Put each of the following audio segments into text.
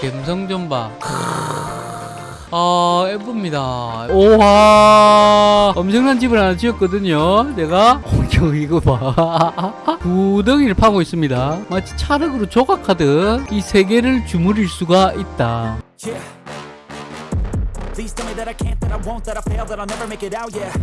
감성 좀 봐. 아 예쁩니다. 오와 엄청난 집을 하나 지었거든요. 내가. 어, 이거 봐. 구덩이를 파고 있습니다. 마치 찰흙으로 조각하듯 이세 개를 주무릴 수가 있다. Yeah.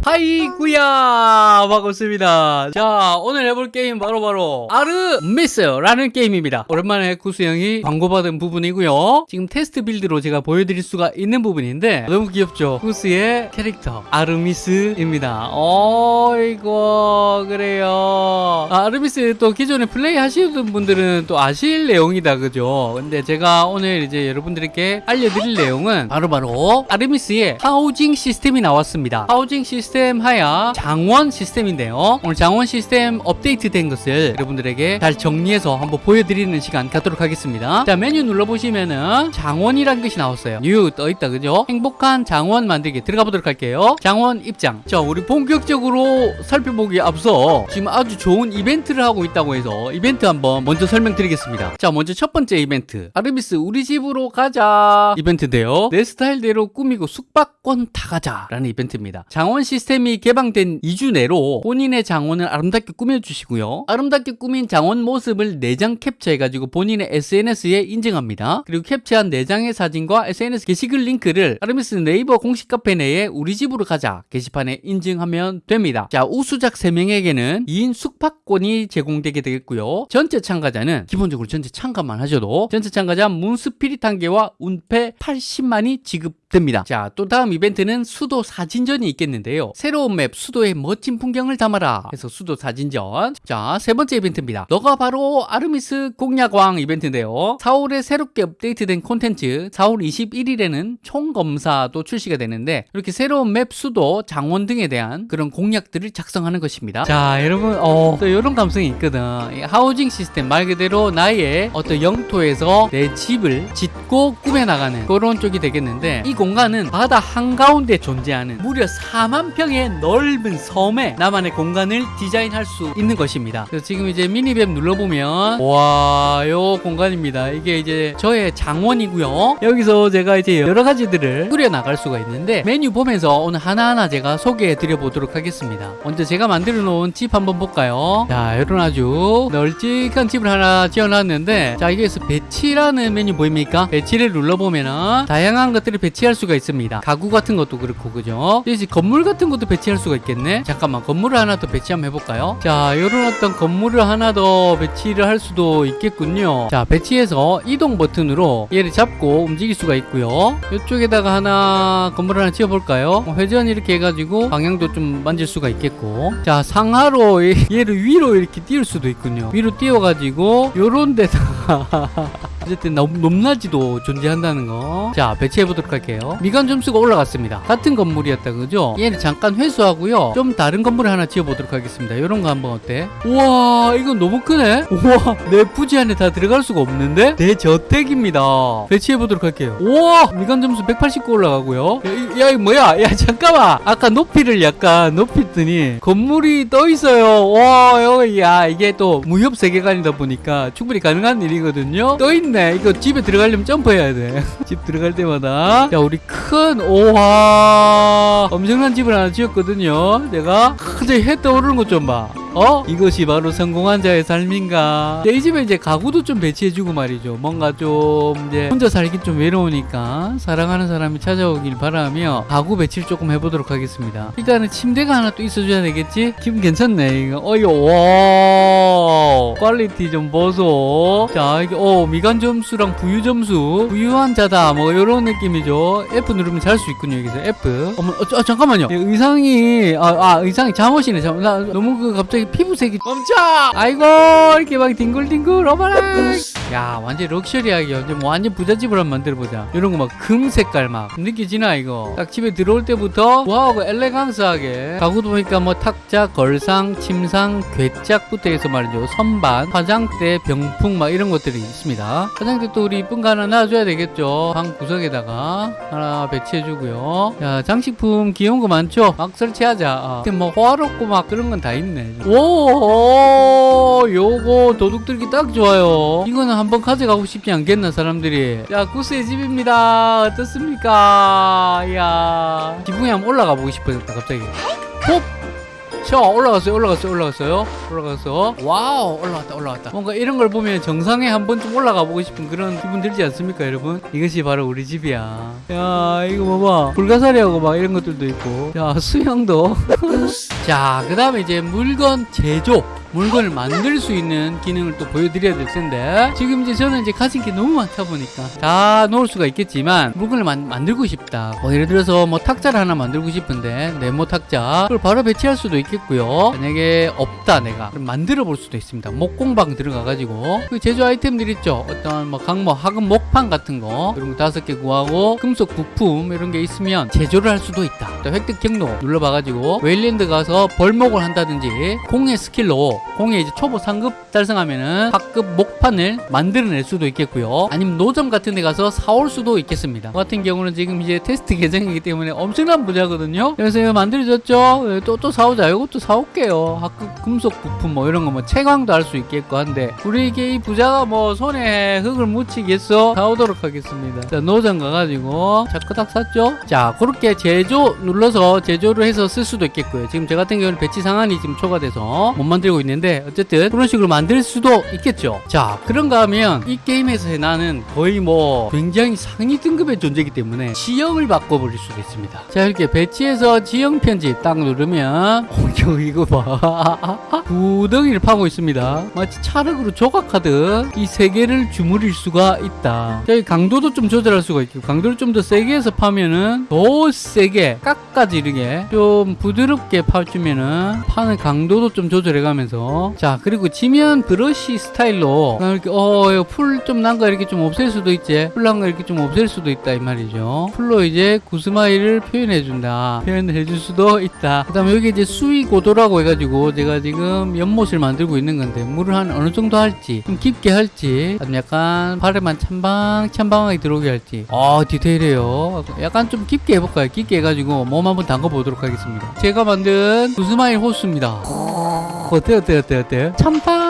하이구야! 반갑습니다. 자 오늘 해볼 게임 바로 바로 아르미스라는 게임입니다. 오랜만에 구수형이 광고받은 부분이고요. 지금 테스트 빌드로 제가 보여드릴 수가 있는 부분인데 너무 귀엽죠? 구스의 캐릭터 아르미스입니다. 어이구 그래요. 아, 아르미스 또 기존에 플레이 하시는 분들은 또 아실 내용이다 그죠? 근데 제가 오늘 이제 여러분들께 알려드릴 내용은 바로바로 아르미스의 housing 시스템이 나왔습니다. housing 시스템 하야 장원 시스템인데요. 오늘 장원 시스템 업데이트 된 것을 여러분들에게 잘 정리해서 한번 보여드리는 시간 갖도록 하겠습니다. 자 메뉴 눌러보시면은 장원이라는 것이 나왔어요. new 떠있다 그죠? 행복한 장원 만들기 들어가 보도록 할게요. 장원 입장. 자 우리 본격적으로 살펴보기에 앞서 지금 아주 좋은 이벤트를 하고 있다고 해서 이벤트 한번 먼저 설명드리겠습니다. 자 먼저 첫 번째 이벤트 아르미스 우리 집으로 가자 이벤트인데요. 내 스타일대로 꾸미고 숙박권 따 가자라는 이벤트입니다. 장원 시스템이 개방된 2주 내로 본인의 장원을 아름답게 꾸며주시고요. 아름답게 꾸민 장원 모습을 4장 캡처해가지고 본인의 SNS에 인증합니다. 그리고 캡처한 4장의 사진과 SNS 게시글 링크를 아르미스 네이버 공식 카페 내에 우리 집으로 가자 게시판에 인증하면 됩니다. 자 우수작 3명에게는 2인 숙박권이 제공되게 되겠고요. 전체 참가자는 기본적으로 전체 참가만 하셔도 전체 참가자 문스피릿 한 개와 운패 80만이 지급 됩니다. 자, 또 다음 이벤트는 수도 사진전이 있겠는데요. 새로운 맵 수도의 멋진 풍경을 담아라. 해서 수도 사진전. 자, 세 번째 이벤트입니다. 너가 바로 아르미스 공략왕 이벤트인데요. 4월에 새롭게 업데이트된 콘텐츠 4월 21일에는 총검사도 출시가 되는데 이렇게 새로운 맵 수도 장원 등에 대한 그런 공략들을 작성하는 것입니다. 자, 여러분 어, 또 이런 감성이 있거든. 이 하우징 시스템 말 그대로 나의 어떤 영토에서 내 집을 짓고 꾸며 나가는 그런 쪽이 되겠는데 이공 간은 바다 한가운데 존재하는 무려 4만 평의 넓은 섬에 나만의 공간을 디자인할 수 있는 것입니다. 그래서 지금 이제 미니맵 눌러보면 와, 요 공간입니다. 이게 이제 저의 장원이고요. 여기서 제가 이제 여러 가지들을 꾸려 나갈 수가 있는데 메뉴 보면서 오늘 하나하나 제가 소개해 드려 보도록 하겠습니다. 먼저 제가 만들어 놓은 집 한번 볼까요? 자, 이런 아주 널찍한 집을 하나 지어놨는데 자, 여기에서 배치라는 메뉴 보입니까? 배치를 눌러보면은 다양한 것들을 배치 할 수가 있습니다. 가구 같은 것도 그렇고 그죠? 이제 건물 같은 것도 배치할 수가 있겠네. 잠깐만 건물을 하나 더 배치 한번 해볼까요? 자, 이런 어떤 건물을 하나 더 배치를 할 수도 있겠군요. 자, 배치해서 이동 버튼으로 얘를 잡고 움직일 수가 있고요. 이쪽에다가 하나 건물 하나 지어볼까요? 어, 회전 이렇게 해가지고 방향도 좀 만질 수가 있겠고. 자, 상하로 얘- 얘를 위로 이렇게 띄울 수도 있군요. 위로 띄워가지고 요런 데다가 어쨌든 높, 높낮이도 존재한다는 거. 자, 배치해 보도록 할게요. 미관 점수가 올라갔습니다. 같은 건물이었다, 그죠? 얘는 잠깐 회수하고요. 좀 다른 건물을 하나 지어 보도록 하겠습니다. 이런 거 한번 어때? 우와, 이건 너무 크네? 우와, 내 부지 안에 다 들어갈 수가 없는데? 내 저택입니다. 배치해 보도록 할게요. 우와, 미관 점수 189 올라가고요. 야, 이- 야, 이거 뭐야? 야, 잠깐만. 아까 높이를 약간 높였더니 건물이 떠 있어요. 와, 야, 이게 또 무협 세계관이다 보니까 충분히 가능한 일이거든요. 떠 있네. 이거 집에 들어가려면 점프해야 돼. 집 들어갈 때마다. 야, 우리 큰, 오와. 엄청난 집을 하나 지었거든요. 내가. 근데 해 떠오르는 것 좀 봐. 어? 이것이 바로 성공한 자의 삶인가? 이 집에 이제 가구도 좀 배치해주고 말이죠. 뭔가 좀 이제 혼자 살기 좀 외로우니까 사랑하는 사람이 찾아오길 바라며 가구 배치를 조금 해보도록 하겠습니다. 일단은 침대가 하나 또 있어줘야 되겠지? 기분 괜찮네. 이거. 어이구, 와. quality 좀 보소. 자, 이게, 어, 미관 점수랑 부유 점수. 부유한 자다. 뭐, 이런 느낌이죠. F 누르면 잘 수 있군요. 여기서 F. 어머, 어, 저, 아, 잠깐만요. 이 의상이, 아, 아, 의상이 잠옷이네. 잠, 나 너무 그 갑자기 피부색이 멈춰! 아이고, 이렇게 막 뒹굴뒹굴, 어머나! 야, 완전 럭셔리하게, 완전, 뭐 완전 부잣집을 한번 만들어보자. 이런 거 막 금 색깔 막. 느껴지나, 이거? 딱 집에 들어올 때부터, wow, 엘레강스하게. 가구도 보니까 뭐 탁자, 걸상, 침상, 궤짝부터 해서 말이죠. 선반, 화장대, 병풍 막 이런 것들이 있습니다. 화장대 또 우리 이쁜 거 하나 놔줘야 되겠죠. 방 구석에다가 하나 배치해주고요. 야, 장식품 귀여운 거 많죠? 막 설치하자. 아. 근데 뭐 호화롭고 막 그런 건 다 있네. 오, 요거 도둑들기 딱 좋아요. 이거는 한번 가져가고 싶지 않겠나, 사람들이. 자, 구스의 집입니다. 어떻습니까? 이야. 지붕에 한번 올라가 보고 싶어졌다, 갑자기. 홉! 자, 올라갔어요, 올라갔어요, 올라갔어요. 올라가서. wow, 올라갔다, 올라갔다. 뭔가 이런 걸 보면 정상에 한번 좀 올라가 보고 싶은 그런 기분 들지 않습니까, 여러분? 이것이 바로 우리 집이야. 야, 이거 봐봐. 불가사리하고 막 이런 것들도 있고. 야, 수영도. 자, 그 다음에 이제 물건 제조. 물건을 만들 수 있는 기능을 또 보여드려야 될 텐데 지금 이제 저는 이제 가진 게 너무 많다 보니까 다 놓을 수가 있겠지만 물건을 만, 만들고 싶다. 뭐 예를 들어서 뭐 탁자를 하나 만들고 싶은데 네모 탁자 그걸 바로 배치할 수도 있겠고요. 만약에 없다 내가. 만들어 볼 수도 있습니다. 목공방 들어가 가지고. 그 제조 아이템들 있죠? 어떤 뭐 각목 혹은 목판 같은 거. 이런 거 다섯 개 구하고 금속 부품 이런 게 있으면 제조를 할 수도 있다. 또 획득 경로 눌러봐 가지고 웨일랜드 가서 벌목을 한다든지 공예 skill로 공예 이제 초보 상급 달성하면은 하급 목판을 만들어낼 수도 있겠고요. 아니면 노점 같은 데 가서 사올 수도 있겠습니다. 저 같은 경우는 지금 이제 테스트 계정이기 때문에 엄청난 부자거든요. 그래서 이거 만들어졌죠? 또, 또 사오자. 이것도 사올게요. 하급 금속 부품 뭐 이런 거 뭐 채광도 할 수 있겠고 한데 우리에게 이 부자가 뭐 손에 흙을 묻히겠어? 사오도록 하겠습니다. 자, 노점 가가지고 자크닥 샀죠? 자, 그렇게 제조 눌러서 제조를 해서 쓸 수도 있겠고요. 지금 저 같은 경우는 배치 상한이 지금 초과돼서 못 만들고 있는데 어쨌든 그런 식으로 만들 수도 있겠죠. 자, 그런가 하면 이 게임에서의 나는 거의 뭐 굉장히 상위 등급의 존재이기 때문에 지형을 바꿔버릴 수도 있습니다. 자, 이렇게 배치해서 지형 편집 딱 누르면 어, 이거 봐. 구덩이를 파고 있습니다. 마치 찰흙으로 조각하듯 이 세계를 주무를 수가 있다. 자, 이 강도도 좀 조절할 수가 있고 강도를 좀 더 세게 해서 파면은 더 세게 깎아지르게 좀 부드럽게 파주면은 파는 강도도 좀 조절해가면서 자 그리고 지면 브러쉬 스타일로 이렇게 어 풀 좀 난 거 이렇게 좀 없앨 수도 있지. 풀 난 거 이렇게 좀 없앨 수도 있다 이 말이죠. 풀로 이제 구스마일을 표현해 준다. 표현을 해줄 수도 있다. 그 다음에 여기 이제 수위 고도라고 해가지고 제가 지금 연못을 만들고 있는 건데 물을 한 어느 정도 할지 좀 깊게 할지 약간 발에만 찬방 찬방하게 들어오게 할지. 아 디테일해요. 약간 좀 깊게 해볼까요? 깊게 해가지고 몸 한번 담가 보도록 하겠습니다. 제가 만든 구스마일 호수입니다. 어때 어때 어때 어때? 참빵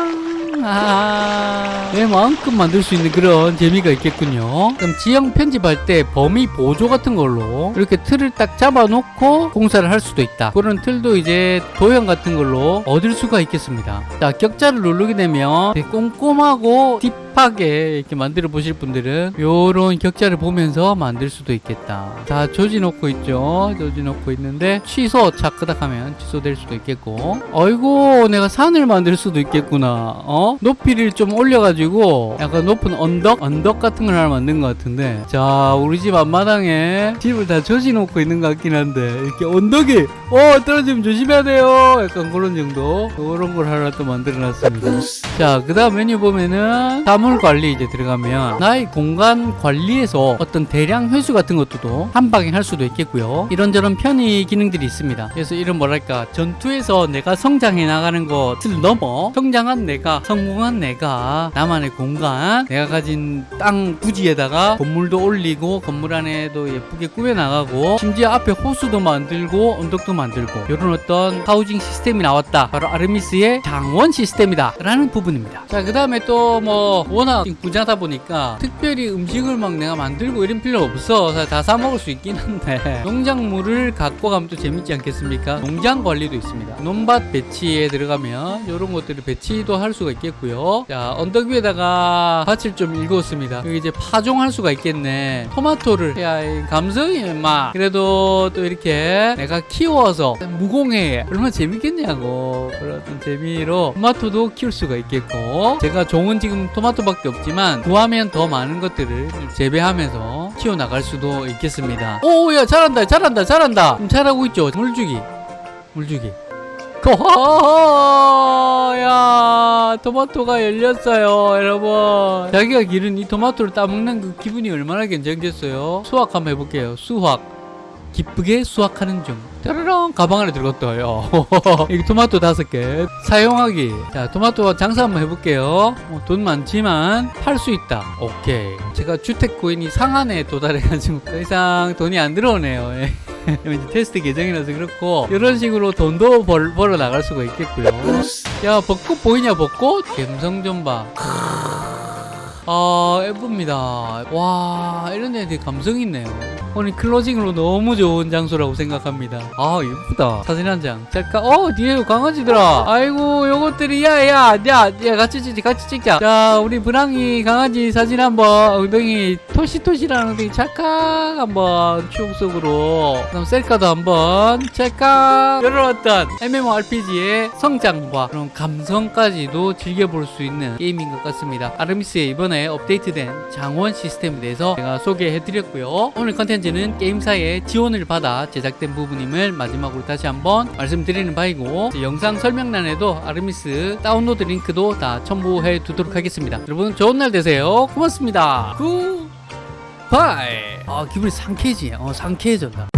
아, 내 마음껏 만들 수 있는 그런 재미가 있겠군요. 그럼 지형 편집할 때 범위 보조 같은 걸로 이렇게 틀을 딱 잡아놓고 공사를 할 수도 있다. 그런 틀도 이제 도형 같은 걸로 얻을 수가 있겠습니다. 자, 격자를 누르게 되면 꼼꼼하고 딥하게 이렇게 만들어 보실 분들은 요런 격자를 보면서 만들 수도 있겠다. 자, 조지 놓고 있죠. 조지 놓고 있는데 취소 차크닥 하면 취소될 수도 있겠고. 어이구, 내가 산을 만들 수도 있겠구나. 어? 높이를 좀 올려가지고 약간 높은 언덕? 언덕 같은 걸 하나 만든 것 같은데. 자, 우리 집 앞마당에 집을 다 조지 놓고 있는 것 같긴 한데 이렇게 언덕이 어 떨어지면 조심해야 돼요. 약간 그런 정도. 그런 걸 하나 또 만들어 놨습니다. 자, 그 다음 메뉴 보면은 사물 관리 이제 들어가면 나의 공간 관리에서 어떤 대량 회수 같은 것도 한 방에 할 수도 있겠고요. 이런저런 편의 기능들이 있습니다. 그래서 이런 뭐랄까 전투에서 내가 성장해 나가는 것을 넘어 성장한 내가 성 공한 내가 나만의 공간 내가 가진 땅 부지에다가 건물도 올리고 건물 안에도 예쁘게 꾸며 나가고 심지어 앞에 호수도 만들고 언덕도 만들고 이런 어떤 하우징 시스템이 나왔다. 바로 아르미스의 장원 시스템이다. 라는 부분입니다. 자, 그 다음에 또 뭐 워낙 부자다 보니까 특별히 음식을 막 내가 만들고 이런 필요 없어. 다 사 먹을 수 있긴 한데 농작물을 갖고 가면 또 재밌지 않겠습니까? 농장 관리도 있습니다. 논밭 배치에 들어가면 이런 것들을 배치도 할 수가 있겠고 요. 자, 언덕 위에다가 밭을 좀 일궜습니다. 여기 이제 파종할 수가 있겠네. 토마토를 야, 이 감성이 막 그래도 또 이렇게 내가 키워서 무공해 얼마나 재밌겠냐고 그런 어떤 재미로 토마토도 키울 수가 있겠고 제가 종은 지금 토마토밖에 없지만 구하면 더 많은 것들을 재배하면서 키워나갈 수도 있겠습니다. 오야 잘한다 잘한다 잘한다 잘하고 있죠 물주기 물주기 야 토마토가 열렸어요 여러분. 자기가 기른 이 토마토를 따먹는 그 기분이 얼마나 괜찮겠어요? 수확 한번 해볼게요. 수확. 기쁘게 수확하는 중. 짜라랑! 가방 안에 들어갔어요. 여기 토마토 다섯 개. 사용하기. 자 토마토 장사 한번 해볼게요. 어, 돈 많지만 팔 수 있다. 오케이. 제가 주택 코인이 상한에 도달해가지고 더 이상 돈이 안 들어오네요 테스트 계정이라서 그렇고 이런 식으로 돈도 벌, 벌어 나갈 수가 있겠고요. 야 벚꽃 보이냐 벚꽃? 감성 좀 봐. 아 예쁩니다. 와 이런 데 되게 감성 있네요. 오늘 closing으로 너무 좋은 장소라고 생각합니다. 아 예쁘다. 사진 한 장. 짤까? 어 뒤에 강아지들아. 아이고 요것들이 야야 야, 야 같이 찍자 같이 찍자. 자 우리 브랑이 강아지 사진 한번 엉덩이 토시토시라는 엉덩이 찰칵 한번 추억 속으로. 그럼 셀카도 한번 찰칵. 이런 어떤 MMORPG의 성장과 그런 감성까지도 즐겨볼 수 있는 게임인 것 같습니다. 아르미스의 이번에 업데이트된 장원 시스템에 대해서 제가 소개해드렸고요. 오늘 컨텐츠는 게임사의 지원을 받아 제작된 부분임을 마지막으로 다시 한번 말씀드리는 바이고 제 영상 설명란에도 아르미스 다운로드 링크도 다 첨부해 두도록 하겠습니다. 여러분 좋은 날 되세요. 고맙습니다. Good bye. 아 기분이 상쾌해지네. 어 상쾌해졌다.